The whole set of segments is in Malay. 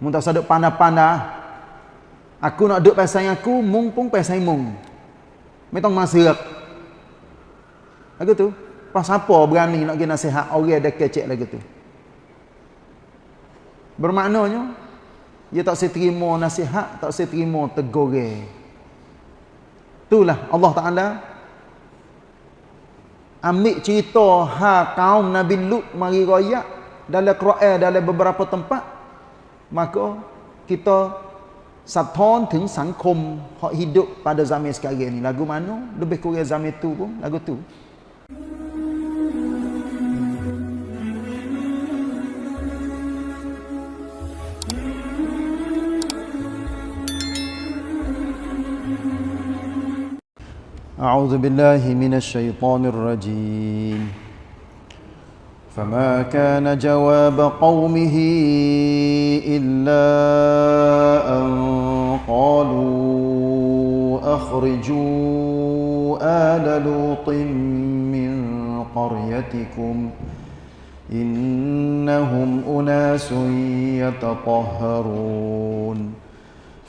Mun tak saduk pandai-pandai. Aku nak duduk pasal aku, mung pun pasal mung. Metong masa. Lagu tu. Pas apa berani nak pergi nasihat orang ada kecek lagu tu. Bermaknanya, dia tak saya terima nasihat, tak saya terima tegur. Itulah Allah Ta'ala ambil cerita ha kaum Nabi Lut mari royak dalam Quran dalam beberapa tempat maka kita สะท้อนถึงสังคม hak hidup pada zaman sekarang ni lagu mana lebih kurang zaman tu pun lagu tu أعوذ بالله من الشيطان الرجيم فما كان جواب قومه إلا أن قالوا أخرجوا آل لوط من قريتكم إنهم أناس يتطهرون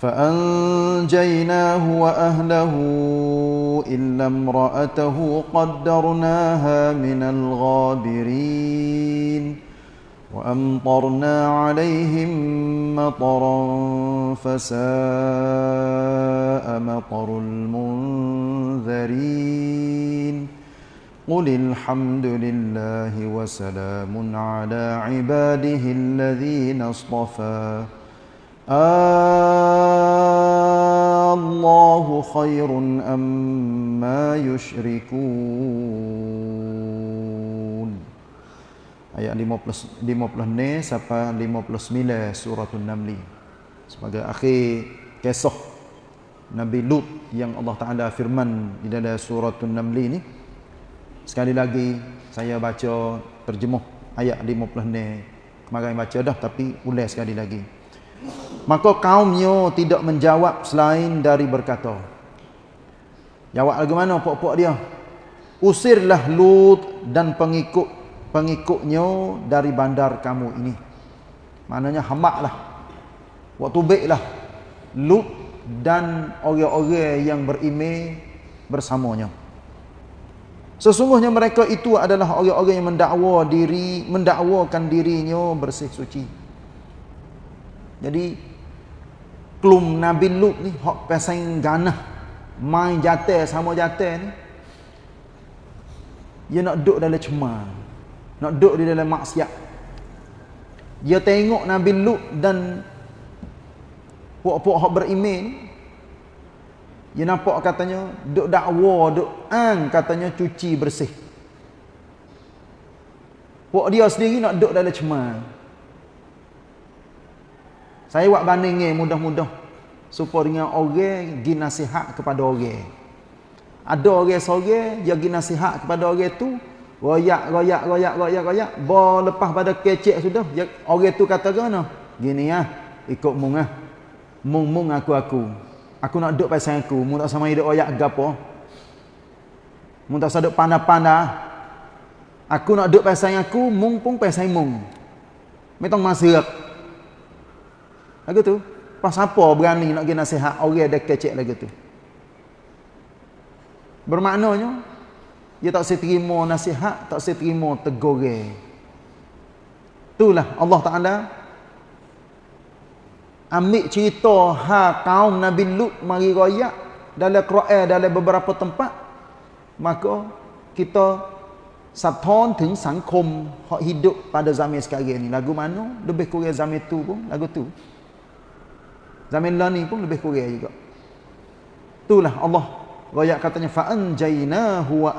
فأنجيناه وأهله إلا امرأته قدرناها من الغابرين وأمطرنا عليهم مطرا فساء مطر المنذرين قل الحمد لله وسلام على عباده الذين اصطفى الله خير أما يشركون ayat 50 50 ni sampai 59 surah An-Naml sebagai akhir kisah Nabi Lut yang Allah Taala firman di dalam surah An-Naml ni sekali lagi saya baca terjemuh ayat 50 ni kemarin baca dah tapi ulas sekali lagi Maka kaumnya tidak menjawab selain dari berkata. Jawab lagi mana pok-pok dia? Usirlah Lut dan pengikut pengikutnya dari bandar kamu ini. Maknanya hamaklah. Waktu baiklah Lut dan orang-orang yang berimej bersamanya. Sesungguhnya mereka itu adalah orang-orang yang mendakwa diri, mendakwakan dirinya bersih suci. Jadi klum Nabi Lut ni hok pasang ganah. Main jatuh sama jatuh ni. Dia nak duduk dalam cemar. Nak duduk di dalam maksiat. Dia tengok Nabi Lut dan puak-puak hok beriman. Dia nampak katanya duk dakwa duk ang katanya cuci bersih. Puak dia sendiri nak duduk dalam cemar saya buat banding mudah-mudah supaya dengan orang gi nasihat kepada orang. Ada orang seorang dia gi nasihat kepada orang tu, royak royak royak royak royak, ba lepas pada kecek sudah, dia, orang tu kata gana? Gini ya, ikut mung ah. Mung mung aku aku. Aku nak duduk pasal aku, mung tak sama hidup royak gapo. Mung tak saduk pandai-pandai. Aku nak duduk pasal aku, mung pun pasal mung. Metong masuk. Lagu tu. Pas apa berani nak pergi nasihat orang ada kecek lagu tu. Bermaknanya dia tak saya terima nasihat, tak saya terima tegur. Itulah Allah Taala ambil cerita ha kaum Nabi Lut mari royak dalam Quran dalam beberapa tempat maka kita สะท้อนถึงสังคม hak hidup pada zaman sekarang ni lagu mana lebih kurang zaman tu pun lagu tu Zaman lah ni pun lebih kurang juga. Itulah Allah royak katanya ahlahu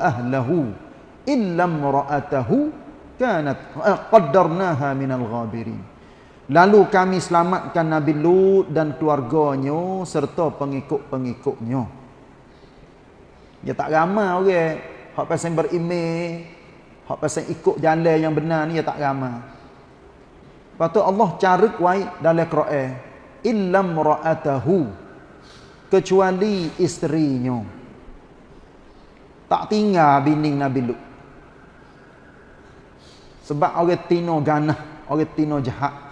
illa imra'atahu kanat eh, qaddarnaha minal ghabirin. Lalu kami selamatkan Nabi Lut dan keluarganya serta pengikut-pengikutnya. Dia tak ramai orang hak pasal berimej, hak pasal ikut jalan yang benar ni dia tak ramai. Patut Allah cari wai dalam Quran illam ra'atahu kecuali isterinya tak tinggal bini Nabi Lut sebab orang tino ganah orang tino jahat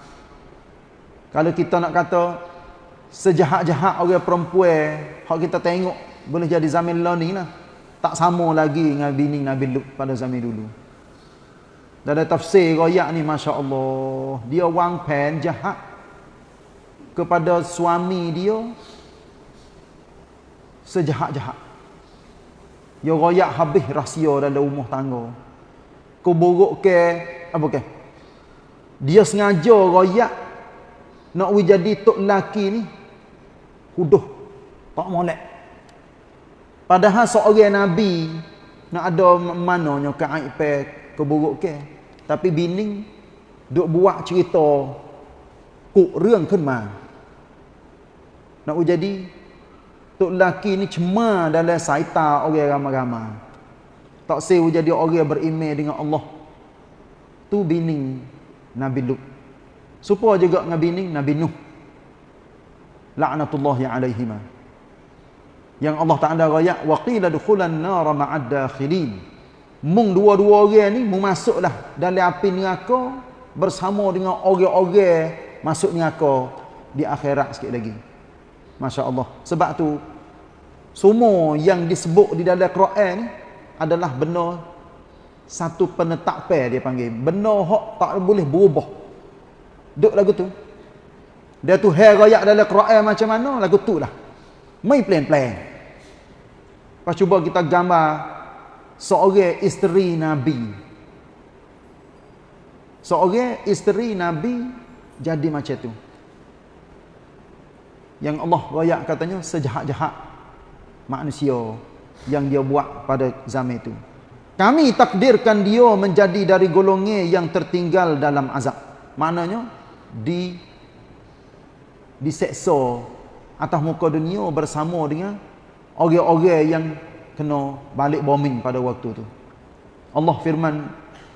Kalau kita nak kata sejahat-jahat orang perempuan hak kita tengok boleh jadi zaman lah ni lah. Tak sama lagi dengan bini Nabi Lut pada zaman dulu. Dalam tafsir royak ni Masya Allah. Dia wang pen jahat kepada suami dia sejahat-jahat. Dia royak habis rahsia dalam rumah tangga. Keburuk ke, apa ke? Dia sengaja royak nak jadi tok laki ni huduh tak molek padahal seorang nabi nak ada mananya keaib keburuk ke tapi bini duk buat cerita kuk rươngขึ้นมา nak jadi tok laki ni cema dalam saita orang ramai-ramai tak sewu jadi orang beriman dengan Allah tu bini Nabi Lut Supaya juga dengan bini Nabi Nuh. La'natullahi alaihima. Yang Allah Ta'ala raya. Wa qila dukhulan nara ma'ad dakhilin. Mung dua-dua orang ni mung masuklah dalam api neraka bersama dengan orang-orang masuk neraka di akhirat sikit lagi. Masya Allah. Sebab tu semua yang disebut di dalam Quran ni adalah benar satu penetapan dia panggil. Benar hak tak boleh berubah. Duk lagu tu. Dia tu hair royak dalam Quran macam mana, lagu tu lah. Main plan-plan. Lepas cuba kita gambar seorang isteri Nabi. Seorang isteri Nabi jadi macam tu. Yang Allah royak katanya sejahat-jahat manusia yang dia buat pada zaman itu. Kami takdirkan dia menjadi dari golongan yang tertinggal dalam azab. Maknanya di diseksa atas muka dunia bersama dengan orang-orang yang kena balik bombing pada waktu tu. Allah firman,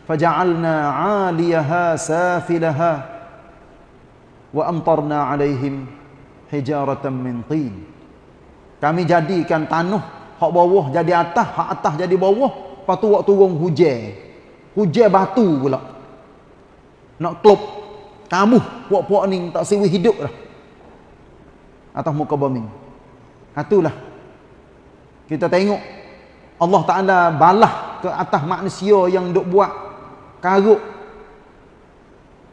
"Faja'alna 'aliyaha safilaha wa amtarna 'alaihim hijaratan min tin." Kami jadikan tanah hak bawah jadi atas, hak atas jadi bawah, lepas tu waktu turun hujan. Hujan batu pula. Nak klop kamu puak-puak ni tak sewi hidup dah. Atas muka bumi. Itulah. Kita tengok Allah Taala balah ke atas manusia yang duk buat karuk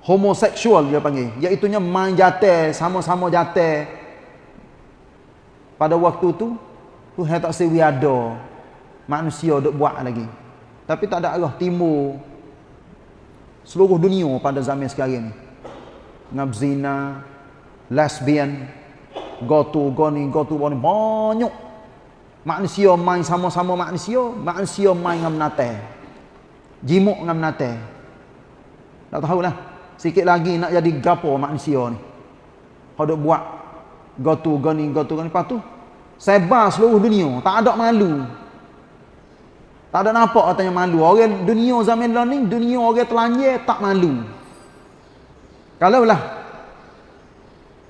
homoseksual dia panggil. Iaitu nya main jate sama-sama jate. Pada waktu tu tu hai tak sewi ada manusia duk buat lagi. Tapi tak ada arah timur seluruh dunia pada zaman sekarang ni ngabzina lesbian go to go ni go to ni banyak manusia main sama-sama manusia manusia main ngam nate jimuk ngam nate tak tahulah sikit lagi nak jadi gapo manusia ni ada buat go to go ni go to go ni lepas tu sebar seluruh dunia tak ada malu tak ada nampak katanya malu orang dunia zaman ni dunia orang telanjir tak malu kalau lah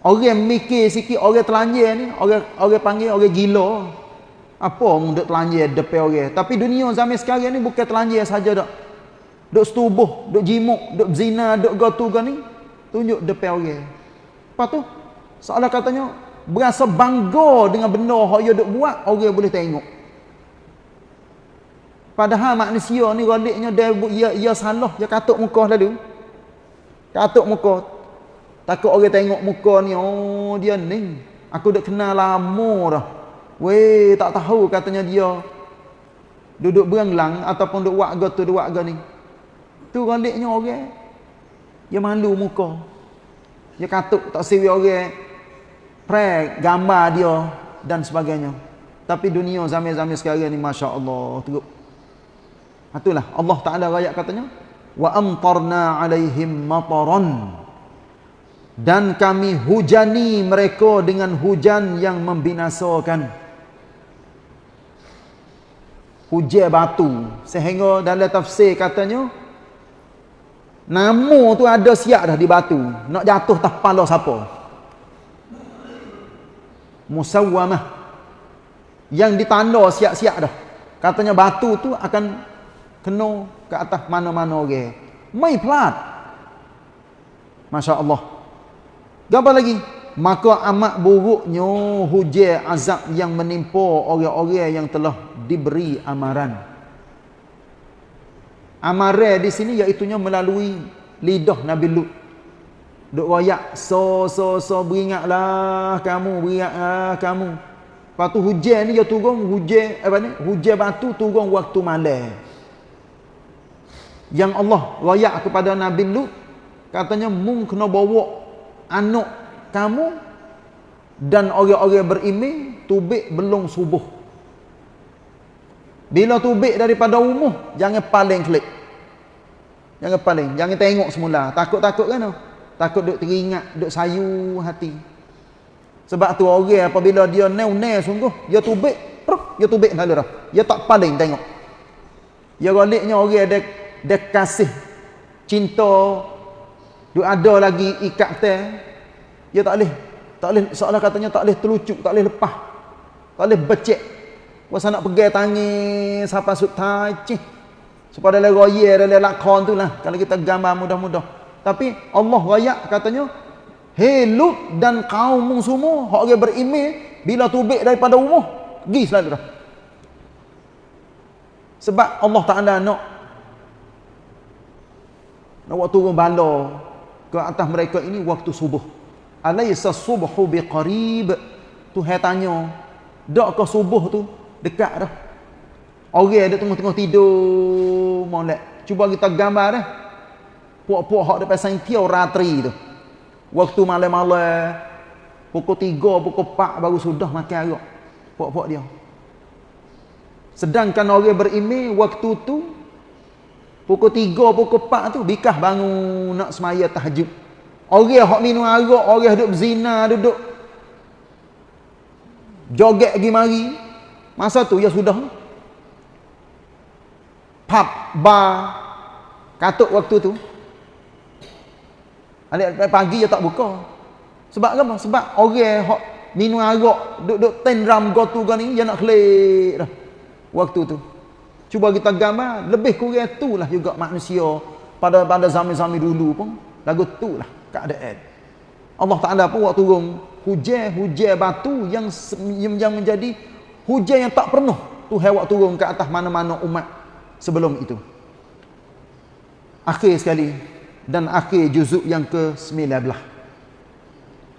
orang mikir sikit orang telanjir ni, orang orang panggil orang gila. Apa mu duk telanjir depan orang? Tapi dunia zaman sekarang ni bukan telanjir saja dak. Duk setubuh, duk jimuk, duk zina, duk gotu ni, tunjuk depan orang. Lepas tu, seolah katanya berasa bangga dengan benda yang dia duk buat, orang boleh tengok. Padahal manusia ni galiknya dia ia, ia salah, dia katuk muka lalu. Katuk muka. Takut orang tengok muka ni. Oh dia ni. Aku dah kenal lama dah. Weh tak tahu katanya dia. Duduk beranglang ataupun duduk warga tu duduk warga ni. Tu galiknya orang. Dia malu muka. Dia katuk tak siwi orang. Pre gambar dia dan sebagainya. Tapi dunia zaman-zaman sekarang ni Masya Allah. Teruk. Itulah Allah Ta'ala rakyat katanya wa amtarna alaihim mataran dan kami hujani mereka dengan hujan yang membinasakan hujan batu sehingga dalam tafsir katanya nama tu ada siap dah di batu nak jatuh tak kepala siapa musawwamah yang ditanda siap-siap dah katanya batu tu akan kena ke atas mana-mana orang. Okay. Mai pelat. Masya Allah. Gambar lagi. Maka amat buruknya hujan azab yang menimpa orang-orang yang telah diberi amaran. Amaran di sini iaitunya melalui lidah Nabi Lut. Duk royak so so so beringatlah kamu beringatlah kamu. Lepas tu hujan ni dia turun hujan apa ni? Hujan batu turun waktu malam. Yang Allah royak kepada Nabi Lut katanya mung kena bawa anak kamu dan orang-orang berimej tubik belum subuh. Bila tubik daripada umuh, jangan paling klik. Jangan paling, jangan tengok semula. Takut-takut kan? Takut duk teringat, duk sayu hati. Sebab tu orang apabila dia neu-neu sungguh, dia tubik, peruk, dia tubik dah. Dia tak paling tengok. Ya galiknya orang dia, dia kasih cinta Duk ada lagi ikat teh. Dia tak boleh. Tak boleh seolah katanya tak boleh terlucuk, tak boleh lepas. Tak boleh becek. Masa nak pegang tangan siapa sut tajih. Supaya dalam raya dalam lakon tu lah. Kalau kita gambar mudah-mudah. Tapi Allah rayak katanya. Hei Lut dan kaum semua. Hak orang berimeh. Bila tubik daripada umur. Pergi selalu dah. Sebab Allah Ta'ala nak. Nak buat turun bala ke atas mereka ini waktu subuh. Alaysa subhu biqarib? Tuhan tanya, dak ke subuh tu dekat dah? Orang ada tengah-tengah tidur molek. Cuba kita gambar dah. Puak-puak hak depan saintiau ratri tu. Waktu malam-malam pukul 3, pukul 4 baru sudah makan arak. Puak-puak dia. Sedangkan orang berimej waktu tu Pukul 3, pukul 4 tu bikah bangun nak semaya tahajud. Orang hok minum arak, orang duduk berzina, duduk joget pergi mari. Masa tu ya sudah. Pub, bar, katuk waktu tu. Alik pagi dia tak buka. Sebab apa? Sebab orang hok minum arak, duduk tendram gotu kan ni, dia nak kelik dah. Waktu tu. Cuba kita gambar, lebih kurang itulah juga manusia pada pada zaman-zaman dulu pun lagu itulah keadaan. Allah Taala pun waktu turun hujan hujan batu yang yang menjadi hujan yang tak pernah Tuhan waktu turun ke atas mana-mana umat sebelum itu. Akhir sekali dan akhir juzuk yang ke-19.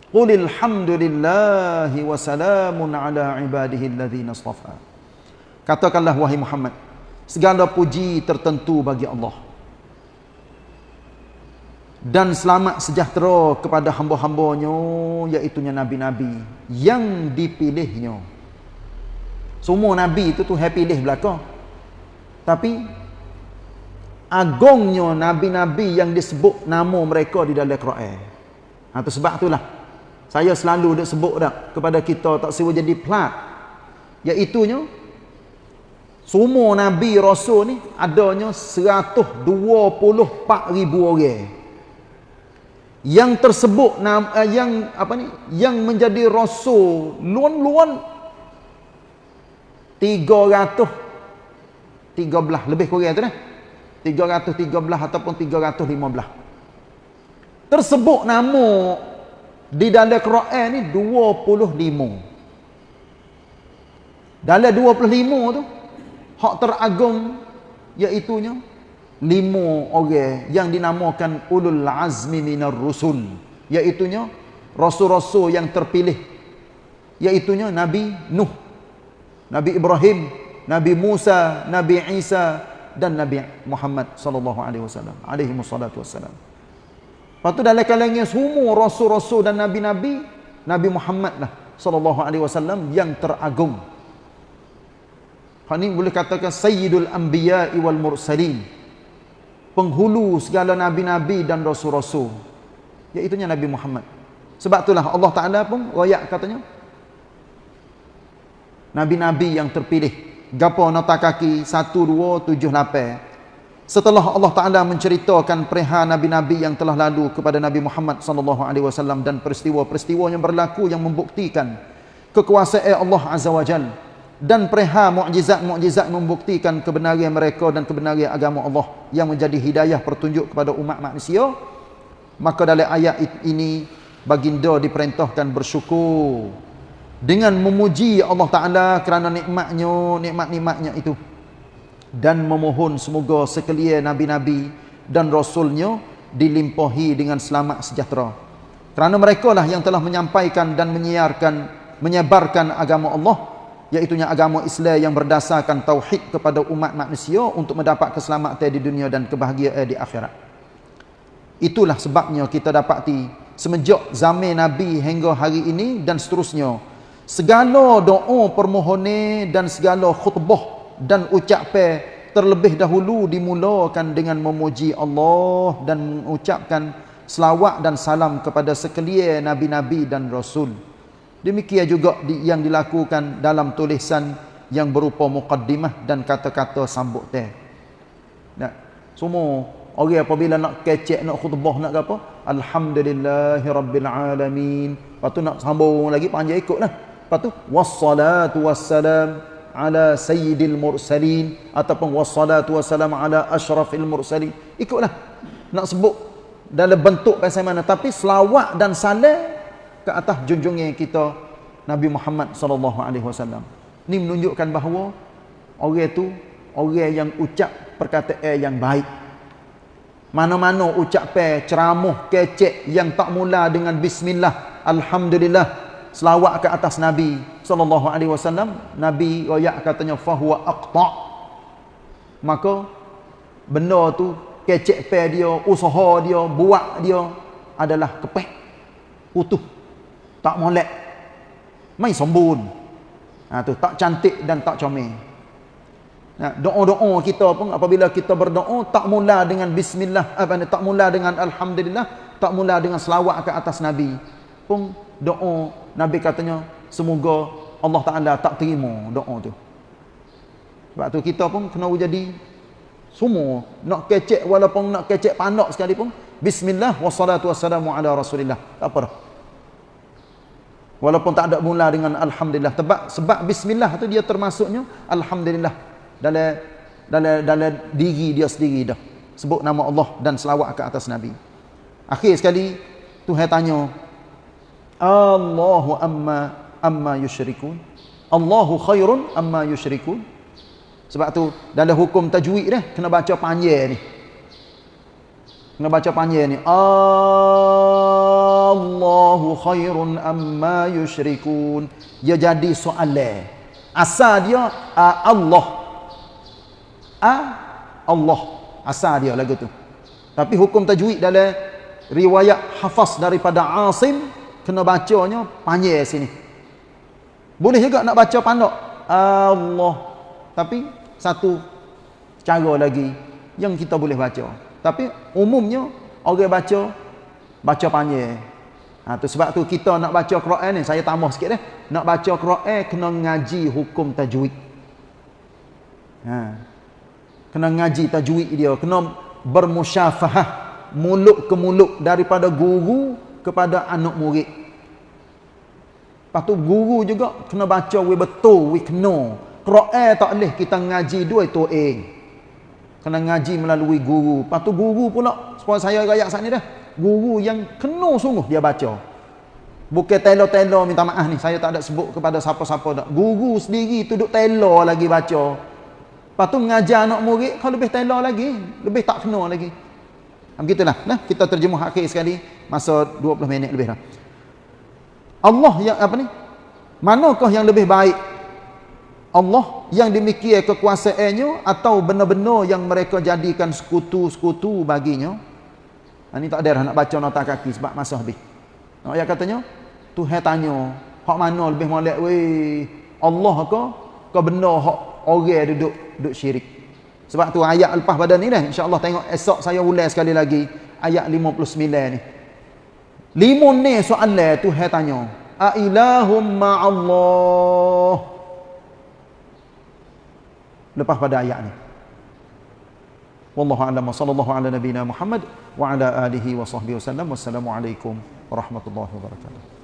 Qulil hamdulillahi wa salamun ala ibadihi alladhina istafa. Katakanlah wahai Muhammad, segala puji tertentu bagi Allah dan selamat sejahtera kepada hamba-hambanya iaitu nabi-nabi yang dipilihnya semua nabi itu tu happy pilih belaka tapi agungnya nabi-nabi yang disebut nama mereka di dalam Quran. Ha tu sebab itulah. Saya selalu dak sebut dak kepada kita tak sewa jadi plat. Iaitu semua Nabi Rasul ni adanya 124 ribu orang. Yang tersebut eh, yang apa ni yang menjadi rasul luan-luan 300 13 lebih kurang tu dah. 313 ataupun 315. Tersebut nama di dalam Quran ni 25. Dalam 25 tu hak teragung iaitunya lima orang yang dinamakan ulul azmi minar rusul iaitunya rasul-rasul yang terpilih iaitunya Nabi Nuh Nabi Ibrahim Nabi Musa Nabi Isa dan Nabi Muhammad sallallahu alaihi wasallam alaihi wassalatu wassalam Lepas dalam kalangan semua rasul-rasul dan nabi-nabi Nabi Muhammad lah sallallahu alaihi wasallam yang teragung ini boleh katakan Sayyidul Anbiya wal Mursalin. Penghulu segala Nabi-Nabi dan Rasul-Rasul. Iaitunya Nabi Muhammad. Sebab itulah Allah Ta'ala pun rayak katanya. Nabi-Nabi yang terpilih. Gapa nota kaki 1, 2, 7, 8. Setelah Allah Ta'ala menceritakan perihal Nabi-Nabi yang telah lalu kepada Nabi Muhammad SAW dan peristiwa-peristiwa yang berlaku yang membuktikan kekuasaan Allah Azza wa Jalla dan perihal mukjizat-mukjizat membuktikan kebenaran mereka dan kebenaran agama Allah yang menjadi hidayah pertunjuk kepada umat manusia maka dalam ayat ini baginda diperintahkan bersyukur dengan memuji Allah Taala kerana nikmatnya nikmat-nikmatnya itu. Dan memohon semoga sekalian nabi-nabi dan rasulnya dilimpahi dengan selamat sejahtera. Kerana mereka lah yang telah menyampaikan dan menyiarkan menyebarkan agama Allah iaitu agama Islam yang berdasarkan tauhid kepada umat manusia untuk mendapat keselamatan di dunia dan kebahagiaan di akhirat. Itulah sebabnya kita dapati semenjak zaman Nabi hingga hari ini dan seterusnya segala doa permohonan dan segala khutbah dan ucapan terlebih dahulu dimulakan dengan memuji Allah dan mengucapkan selawat dan salam kepada sekalian nabi-nabi dan rasul Demikian juga yang dilakukan dalam tulisan yang berupa muqaddimah dan kata-kata sambut teh. Nah, semua orang apabila nak kecek nak khutbah nak apa? Alhamdulillahirabbil alamin. Lepas tu nak sambung lagi panjang ikutlah. Lepas tu wassalatu wassalam ala sayyidil mursalin ataupun wassalatu wassalam ala asyrafil mursalin. Ikutlah. Nak sebut dalam bentuk macam mana tapi selawat dan salam ke atas junjungnya kita Nabi Muhammad sallallahu alaihi wasallam. Ni menunjukkan bahawa orang itu orang yang ucap perkataan yang baik. Mana-mana ucapan ceramah kecek yang tak mula dengan bismillah, alhamdulillah, selawat ke atas Nabi sallallahu alaihi wasallam, Nabi royak katanya fahuwa aqta. Maka benda tu kecek pe dia, usaha dia, buat dia adalah kepek, utuh tak molek mai sembun ha tu tak cantik dan tak comel. Doa-doa kita pun apabila kita berdoa tak mula dengan bismillah apa ni tak mula dengan alhamdulillah tak mula dengan selawat ke atas nabi. Pun doa nabi katanya semoga Allah Taala tak terima doa tu sebab tu kita pun kena jadi semua nak kecek walaupun nak kecek pandak sekalipun bismillah wassalatu wassalamu ala rasulillah tak apa dah Walaupun tak ada mula dengan alhamdulillah sebab sebab bismillah tu dia termasuknya alhamdulillah dalam dalam dalam diri dia sendiri dah. Sebut nama Allah dan selawat ke atas nabi. Akhir sekali Tuhan tanya Allahu amma amma yusyrikun. Allahu khairun amma yusyrikun. Sebab tu dalam hukum tajwid dah kena baca panjang ni. Kena baca panjang ni. Allahu khairun amma yushrikun. Dia jadi soalan. Asal dia uh, Allah. A Allah. Asal dia lagu tu. Tapi hukum tajwid dalam riwayat hafaz daripada Asim kena bacanya panjang sini. Boleh juga nak baca pandak Allah. Tapi satu cara lagi yang kita boleh baca. Tapi umumnya orang baca baca panjang. Ha tu sebab tu kita nak baca Quran ni saya tambah sikit dah. Nak baca Quran kena ngaji hukum tajwid. Ha. Kena ngaji tajwid dia, kena bermusyafahah mulut ke mulut daripada guru kepada anak murid. Lepas tu guru juga kena baca we betul, we kena. Quran tak boleh kita ngaji dua itu eh kena ngaji melalui guru. Lepas tu guru pula, supaya saya rakyat saat ni dah. Guru yang kena sungguh dia baca. Bukan telo-telo minta maaf ni. Saya tak ada sebut kepada siapa-siapa dah. Guru sendiri duduk telo lagi baca. Lepas tu mengajar anak murid, kalau lebih telo lagi. Lebih tak kena lagi. Begitulah. Nah, kita terjemuh akhir sekali. Masa 20 minit lebih dah. Allah yang apa ni? Manakah yang lebih baik Allah yang demikian kekuasaannya atau benar-benar yang mereka jadikan sekutu-sekutu baginya ini tak ada nak baca nota kaki sebab masa habis nah, ya katanya Tuhan tanya hak mana lebih molek weh Allah ke ke benar hak orang duduk duduk syirik sebab tu ayat lepas pada ni dah insyaAllah tengok esok saya ulang sekali lagi ayat 59 ni lima ni soalan Tuhan tanya a ilahum ma'allah lepas pada ayat ni. Wallahu a'lam wa sallallahu ala nabiyyina Muhammad wa ala alihi wa sahbihi wasallam. Wassalamu alaikum warahmatullahi wabarakatuh.